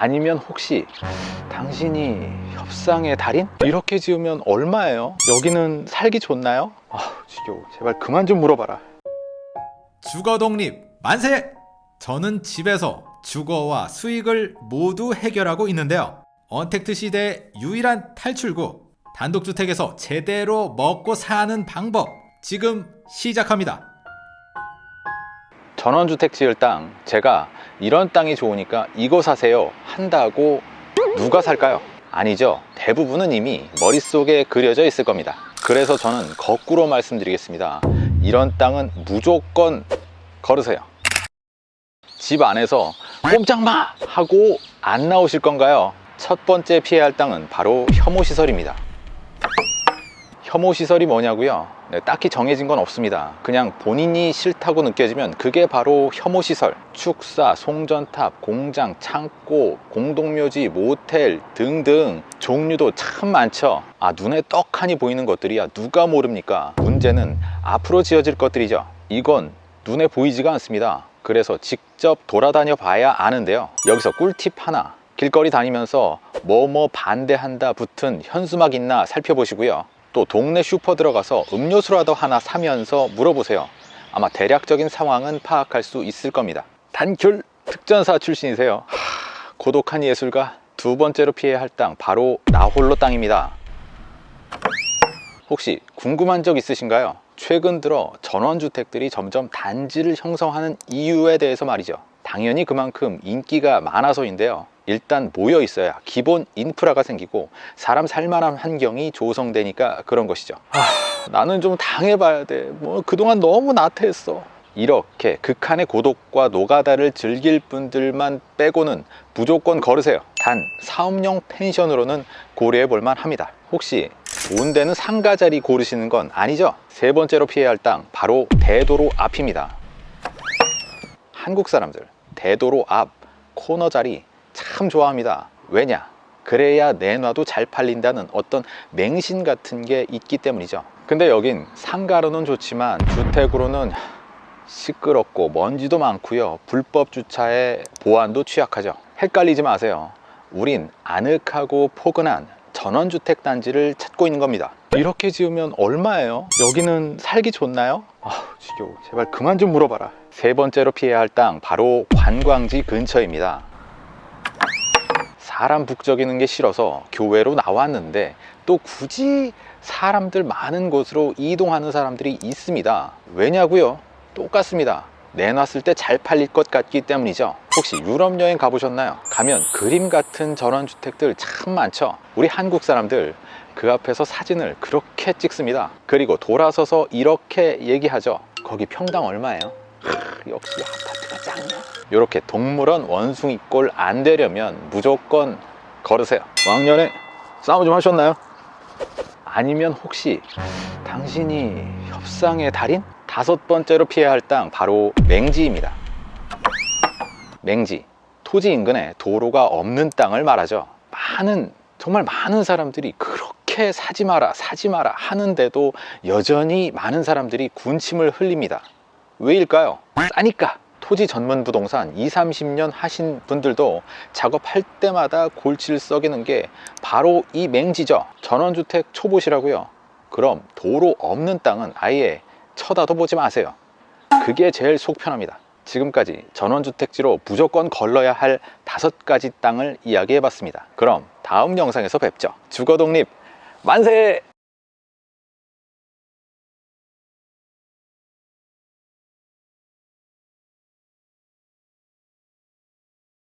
아니면 혹시 당신이 협상의 달인? 이렇게 지으면 얼마예요? 여기는 살기 좋나요? 아 지겨워 제발 그만 좀 물어봐라 주거 독립 만세! 저는 집에서 주거와 수익을 모두 해결하고 있는데요. 언택트 시대의 유일한 탈출구 단독주택에서 제대로 먹고 사는 방법 지금 시작합니다. 전원주택 지을 땅 제가 이런 땅이 좋으니까 이거 사세요 한다고 누가 살까요? 아니죠. 대부분은 이미 머릿속에 그려져 있을 겁니다. 그래서 저는 거꾸로 말씀드리겠습니다. 이런 땅은 무조건 걸으세요. 집 안에서 꼼짝마! 하고 안 나오실 건가요? 첫 번째 피해야 할 땅은 바로 혐오시설입니다 혐오시설이 뭐냐고요? 네, 딱히 정해진 건 없습니다. 그냥 본인이 싫다고 느껴지면 그게 바로 혐오시설. 축사, 송전탑, 공장, 창고, 공동묘지, 모텔 등등 종류도 참 많죠. 아, 눈에 떡하니 보이는 것들이야 누가 모릅니까? 문제는 앞으로 지어질 것들이죠. 이건 눈에 보이지가 않습니다. 그래서 직접 돌아다녀 봐야 아는데요. 여기서 꿀팁 하나. 길거리 다니면서 뭐뭐 반대한다 붙은 현수막 있나 살펴보시고요. 또 동네 슈퍼 들어가서 음료수라도 하나 사면서 물어보세요. 아마 대략적인 상황은 파악할 수 있을 겁니다. 단결 특전사 출신이세요. 하, 고독한 예술가 두 번째로 피해야 할 땅 바로 나홀로 땅입니다. 혹시 궁금한 적 있으신가요? 최근 들어 전원주택들이 점점 단지를 형성하는 이유에 대해서 말이죠. 당연히 그만큼 인기가 많아서인데요 일단 모여 있어야 기본 인프라가 생기고 사람 살만한 환경이 조성되니까 그런 것이죠. 아, 나는 좀 당해봐야 돼뭐 그동안 너무 나태했어. 이렇게 극한의 고독과 노가다를 즐길 분들만 빼고는 무조건 걸으세요. 단 사업용 펜션으로는 고려해 볼만 합니다. 혹시 좋은 데는 상가 자리 고르시는 건 아니죠? 세 번째로 피해야 할 땅 바로 대도로 앞입니다. 한국 사람들 대도로 앞 코너 자리 참 좋아합니다. 왜냐? 그래야 내놔도 잘 팔린다는 어떤 맹신 같은 게 있기 때문이죠. 근데 여긴 상가로는 좋지만 주택으로는 시끄럽고 먼지도 많고요. 불법 주차에 보안도 취약하죠. 헷갈리지 마세요. 우린 아늑하고 포근한 전원주택 단지를 찾고 있는 겁니다. 이렇게 지으면 얼마예요? 여기는 살기 좋나요? 아 지겨워. 제발 그만 좀 물어봐라. 세 번째로 피해야 할 땅 바로 관광지 근처입니다 사람 북적이는 게 싫어서 교외로 나왔는데 또 굳이 사람들 많은 곳으로 이동하는 사람들이 있습니다 왜냐고요? 똑같습니다 내놨을 때 잘 팔릴 것 같기 때문이죠 혹시 유럽 여행 가보셨나요? 가면 그림 같은 전원주택들 참 많죠 우리 한국 사람들 그 앞에서 사진을 그렇게 찍습니다 그리고 돌아서서 이렇게 얘기하죠 거기 평당 얼마예요? 하, 역시 아파트가 짱이야 이렇게 동물원 원숭이꼴 안 되려면 무조건 걸으세요. 왕년에 싸움 좀 하셨나요? 아니면 혹시 당신이 협상의 달인? 다섯 번째로 피해야 할 땅 바로 맹지입니다. 맹지 토지 인근에 도로가 없는 땅을 말하죠. 많은 정말 많은 사람들이 그렇게 사지 마라 사지 마라 하는데도 여전히 많은 사람들이 군침을 흘립니다 왜일까요? 싸니까. 토지 전문 부동산 2, 30년 하신 분들도 작업할 때마다 골치를 썩이는 게 바로 이 맹지죠. 전원주택 초보시라고요. 그럼 도로 없는 땅은 아예 쳐다도 보지 마세요. 그게 제일 속 편합니다. 지금까지 전원주택지로 무조건 걸러야 할 다섯 가지 땅을 이야기해 봤습니다. 그럼 다음 영상에서 뵙죠. 주거독립 만세!